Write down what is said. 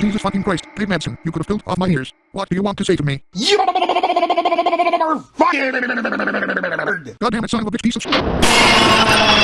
Jesus fucking Christ, Dave Madsen, you could have filled off my ears. What do you want to say to me? You're fired! God damn it, son of a bitch piece of.